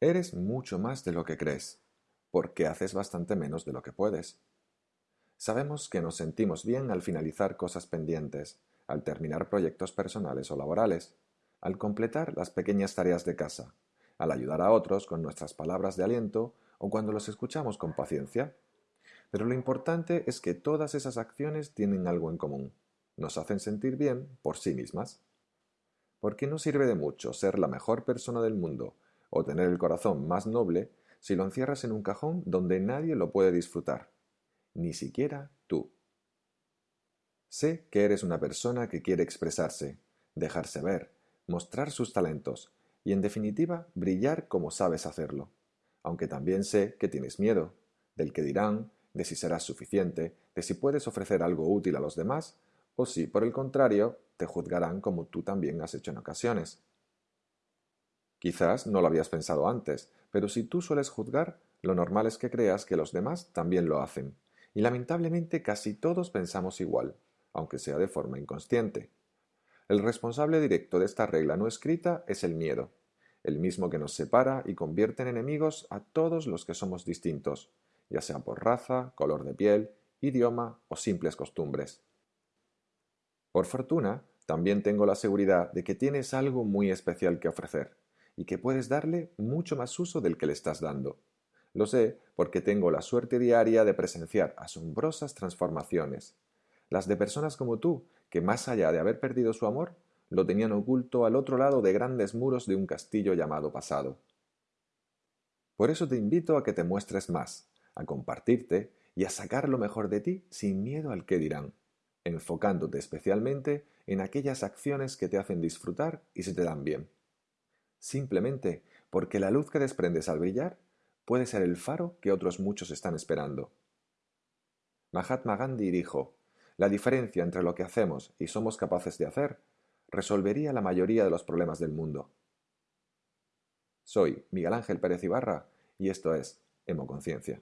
Eres mucho más de lo que crees, porque haces bastante menos de lo que puedes. Sabemos que nos sentimos bien al finalizar cosas pendientes, al terminar proyectos personales o laborales, al completar las pequeñas tareas de casa, al ayudar a otros con nuestras palabras de aliento o cuando los escuchamos con paciencia. Pero lo importante es que todas esas acciones tienen algo en común. Nos hacen sentir bien por sí mismas. Porque no sirve de mucho ser la mejor persona del mundo o tener el corazón más noble si lo encierras en un cajón donde nadie lo puede disfrutar, ni siquiera tú. Sé que eres una persona que quiere expresarse, dejarse ver, mostrar sus talentos y, en definitiva, brillar como sabes hacerlo. Aunque también sé que tienes miedo, del que dirán, de si serás suficiente, de si puedes ofrecer algo útil a los demás, o si, por el contrario, te juzgarán como tú también has hecho en ocasiones. Quizás no lo habías pensado antes, pero si tú sueles juzgar, lo normal es que creas que los demás también lo hacen, y lamentablemente casi todos pensamos igual, aunque sea de forma inconsciente. El responsable directo de esta regla no escrita es el miedo, el mismo que nos separa y convierte en enemigos a todos los que somos distintos, ya sea por raza, color de piel, idioma o simples costumbres. Por fortuna, también tengo la seguridad de que tienes algo muy especial que ofrecer y que puedes darle mucho más uso del que le estás dando. Lo sé porque tengo la suerte diaria de presenciar asombrosas transformaciones, las de personas como tú, que más allá de haber perdido su amor, lo tenían oculto al otro lado de grandes muros de un castillo llamado pasado. Por eso te invito a que te muestres más, a compartirte y a sacar lo mejor de ti sin miedo al que dirán, enfocándote especialmente en aquellas acciones que te hacen disfrutar y se te dan bien simplemente porque la luz que desprendes al brillar puede ser el faro que otros muchos están esperando. Mahatma Gandhi dijo, la diferencia entre lo que hacemos y somos capaces de hacer resolvería la mayoría de los problemas del mundo. Soy Miguel Ángel Pérez Ibarra y esto es Hemoconciencia.